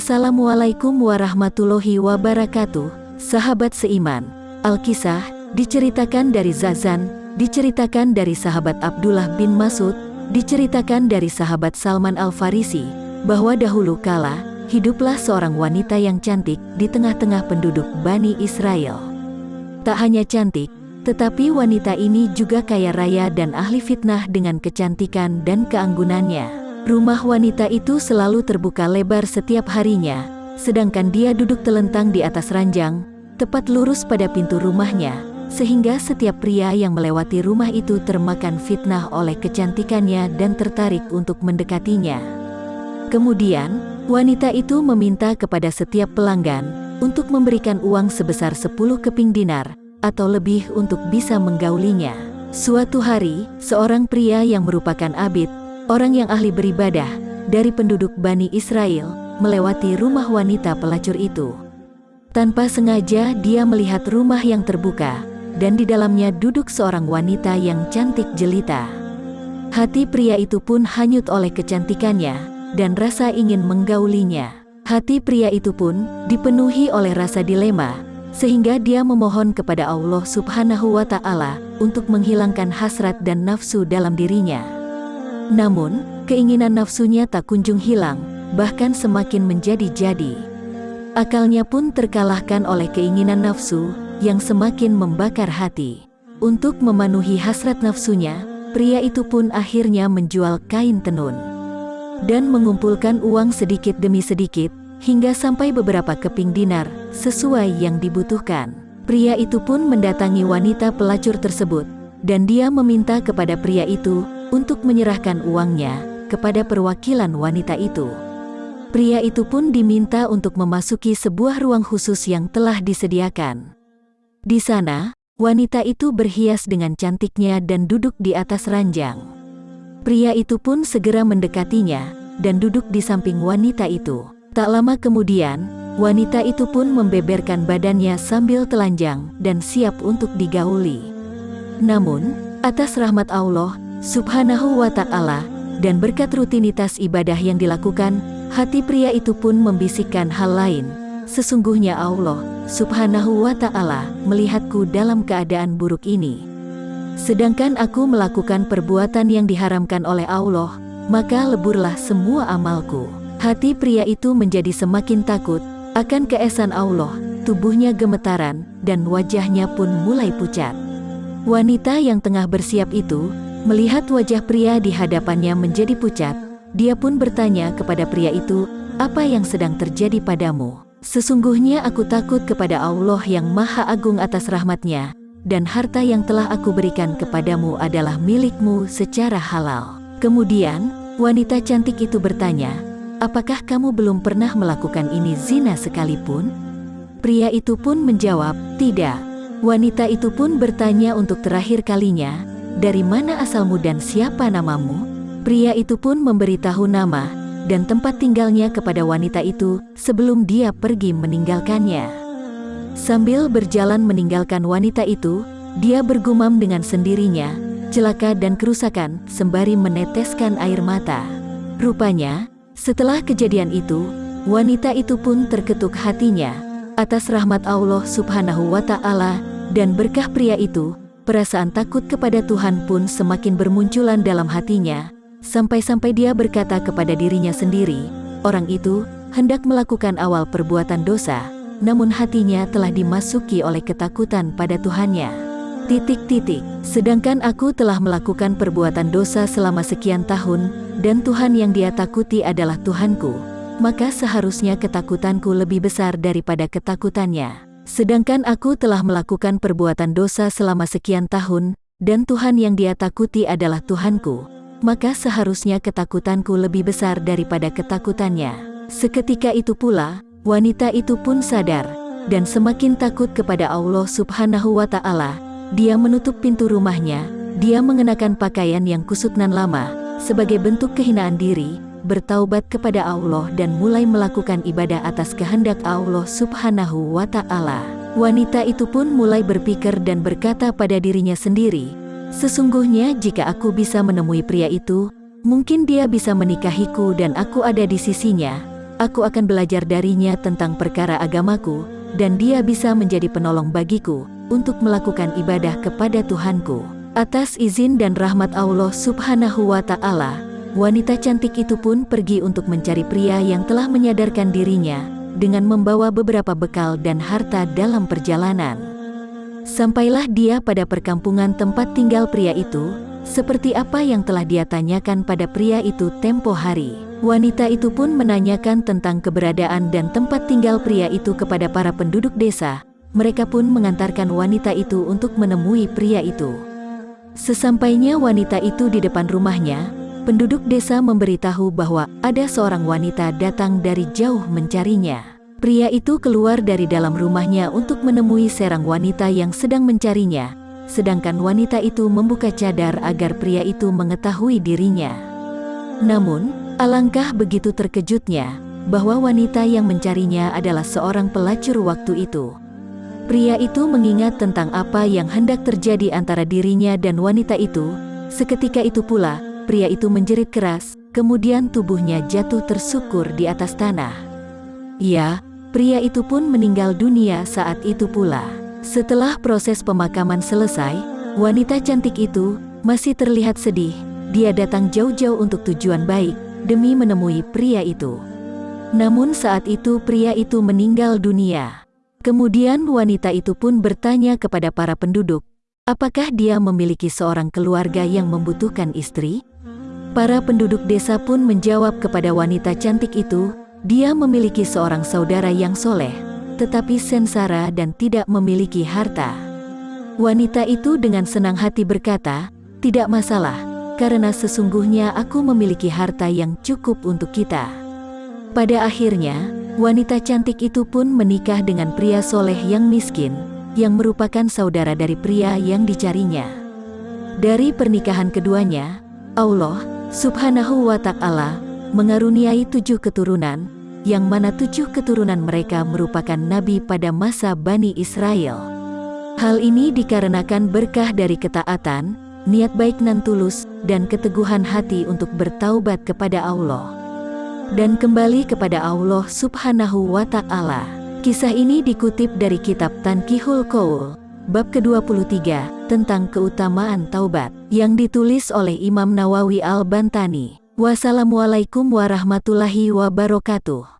Assalamualaikum warahmatullahi wabarakatuh, sahabat seiman. Alkisah diceritakan dari Zazan, diceritakan dari sahabat Abdullah bin Masud, diceritakan dari sahabat Salman Al-Farisi, bahwa dahulu kala, hiduplah seorang wanita yang cantik di tengah-tengah penduduk Bani Israel. Tak hanya cantik, tetapi wanita ini juga kaya raya dan ahli fitnah dengan kecantikan dan keanggunannya. Rumah wanita itu selalu terbuka lebar setiap harinya, sedangkan dia duduk telentang di atas ranjang, tepat lurus pada pintu rumahnya, sehingga setiap pria yang melewati rumah itu termakan fitnah oleh kecantikannya dan tertarik untuk mendekatinya. Kemudian, wanita itu meminta kepada setiap pelanggan untuk memberikan uang sebesar 10 keping dinar atau lebih untuk bisa menggaulinya. Suatu hari, seorang pria yang merupakan abid orang yang ahli beribadah dari penduduk Bani Israel melewati rumah wanita pelacur itu. Tanpa sengaja dia melihat rumah yang terbuka, dan di dalamnya duduk seorang wanita yang cantik jelita. Hati pria itu pun hanyut oleh kecantikannya, dan rasa ingin menggaulinya. Hati pria itu pun dipenuhi oleh rasa dilema, sehingga dia memohon kepada Allah subhanahu wa ta'ala untuk menghilangkan hasrat dan nafsu dalam dirinya. Namun, keinginan nafsunya tak kunjung hilang, bahkan semakin menjadi-jadi. Akalnya pun terkalahkan oleh keinginan nafsu yang semakin membakar hati. Untuk memenuhi hasrat nafsunya, pria itu pun akhirnya menjual kain tenun dan mengumpulkan uang sedikit demi sedikit hingga sampai beberapa keping dinar sesuai yang dibutuhkan. Pria itu pun mendatangi wanita pelacur tersebut dan dia meminta kepada pria itu untuk menyerahkan uangnya kepada perwakilan wanita itu. Pria itu pun diminta untuk memasuki sebuah ruang khusus yang telah disediakan. Di sana, wanita itu berhias dengan cantiknya dan duduk di atas ranjang. Pria itu pun segera mendekatinya dan duduk di samping wanita itu. Tak lama kemudian, wanita itu pun membeberkan badannya sambil telanjang dan siap untuk digauli. Namun, atas rahmat Allah, subhanahu wa ta'ala, dan berkat rutinitas ibadah yang dilakukan, hati pria itu pun membisikkan hal lain. Sesungguhnya Allah, subhanahu wa ta'ala, melihatku dalam keadaan buruk ini. Sedangkan aku melakukan perbuatan yang diharamkan oleh Allah, maka leburlah semua amalku. Hati pria itu menjadi semakin takut akan keesan Allah, tubuhnya gemetaran, dan wajahnya pun mulai pucat. Wanita yang tengah bersiap itu, Melihat wajah pria di hadapannya menjadi pucat, dia pun bertanya kepada pria itu, apa yang sedang terjadi padamu? Sesungguhnya aku takut kepada Allah yang maha agung atas rahmatnya, dan harta yang telah aku berikan kepadamu adalah milikmu secara halal. Kemudian, wanita cantik itu bertanya, apakah kamu belum pernah melakukan ini zina sekalipun? Pria itu pun menjawab, tidak. Wanita itu pun bertanya untuk terakhir kalinya, dari mana asalmu dan siapa namamu? Pria itu pun memberitahu nama dan tempat tinggalnya kepada wanita itu sebelum dia pergi meninggalkannya. Sambil berjalan meninggalkan wanita itu, dia bergumam dengan sendirinya, celaka dan kerusakan sembari meneteskan air mata. Rupanya, setelah kejadian itu, wanita itu pun terketuk hatinya atas rahmat Allah subhanahu wa ta'ala dan berkah pria itu Perasaan takut kepada Tuhan pun semakin bermunculan dalam hatinya, sampai-sampai dia berkata kepada dirinya sendiri, orang itu hendak melakukan awal perbuatan dosa, namun hatinya telah dimasuki oleh ketakutan pada Tuhannya. Titik-titik, sedangkan aku telah melakukan perbuatan dosa selama sekian tahun, dan Tuhan yang dia takuti adalah Tuhanku, maka seharusnya ketakutanku lebih besar daripada ketakutannya. Sedangkan aku telah melakukan perbuatan dosa selama sekian tahun, dan Tuhan yang dia takuti adalah Tuhanku, maka seharusnya ketakutanku lebih besar daripada ketakutannya. Seketika itu pula, wanita itu pun sadar, dan semakin takut kepada Allah subhanahu wa ta'ala, dia menutup pintu rumahnya, dia mengenakan pakaian yang kusut nan lama, sebagai bentuk kehinaan diri, bertaubat kepada Allah dan mulai melakukan ibadah atas kehendak Allah subhanahu wa ta'ala. Wanita itu pun mulai berpikir dan berkata pada dirinya sendiri, Sesungguhnya jika aku bisa menemui pria itu, mungkin dia bisa menikahiku dan aku ada di sisinya. aku akan belajar darinya tentang perkara agamaku, dan dia bisa menjadi penolong bagiku untuk melakukan ibadah kepada Tuhanku. Atas izin dan rahmat Allah Subhanahu wa Ta'ala, wanita cantik itu pun pergi untuk mencari pria yang telah menyadarkan dirinya dengan membawa beberapa bekal dan harta dalam perjalanan. Sampailah dia pada perkampungan tempat tinggal pria itu, seperti apa yang telah dia tanyakan pada pria itu tempo hari. Wanita itu pun menanyakan tentang keberadaan dan tempat tinggal pria itu kepada para penduduk desa. Mereka pun mengantarkan wanita itu untuk menemui pria itu. Sesampainya wanita itu di depan rumahnya, penduduk desa memberitahu bahwa ada seorang wanita datang dari jauh mencarinya. Pria itu keluar dari dalam rumahnya untuk menemui serang wanita yang sedang mencarinya, sedangkan wanita itu membuka cadar agar pria itu mengetahui dirinya. Namun, Alangkah begitu terkejutnya bahwa wanita yang mencarinya adalah seorang pelacur waktu itu. Pria itu mengingat tentang apa yang hendak terjadi antara dirinya dan wanita itu. Seketika itu pula, pria itu menjerit keras, kemudian tubuhnya jatuh tersukur di atas tanah. Ya, pria itu pun meninggal dunia saat itu pula. Setelah proses pemakaman selesai, wanita cantik itu masih terlihat sedih. Dia datang jauh-jauh untuk tujuan baik, demi menemui pria itu. Namun saat itu pria itu meninggal dunia. Kemudian wanita itu pun bertanya kepada para penduduk, apakah dia memiliki seorang keluarga yang membutuhkan istri? Para penduduk desa pun menjawab kepada wanita cantik itu, dia memiliki seorang saudara yang soleh, tetapi sensara dan tidak memiliki harta. Wanita itu dengan senang hati berkata, tidak masalah, karena sesungguhnya aku memiliki harta yang cukup untuk kita. Pada akhirnya, wanita cantik itu pun menikah dengan pria soleh yang miskin, yang merupakan saudara dari pria yang dicarinya. Dari pernikahan keduanya, Allah subhanahu wa ta'ala mengaruniai tujuh keturunan, yang mana tujuh keturunan mereka merupakan nabi pada masa Bani Israel. Hal ini dikarenakan berkah dari ketaatan, niat baik nan tulus, dan keteguhan hati untuk bertaubat kepada Allah. Dan kembali kepada Allah subhanahu wa ta'ala. Kisah ini dikutip dari kitab Tankihul Qaul, bab ke-23, tentang keutamaan taubat, yang ditulis oleh Imam Nawawi Al-Bantani. Wassalamualaikum warahmatullahi wabarakatuh.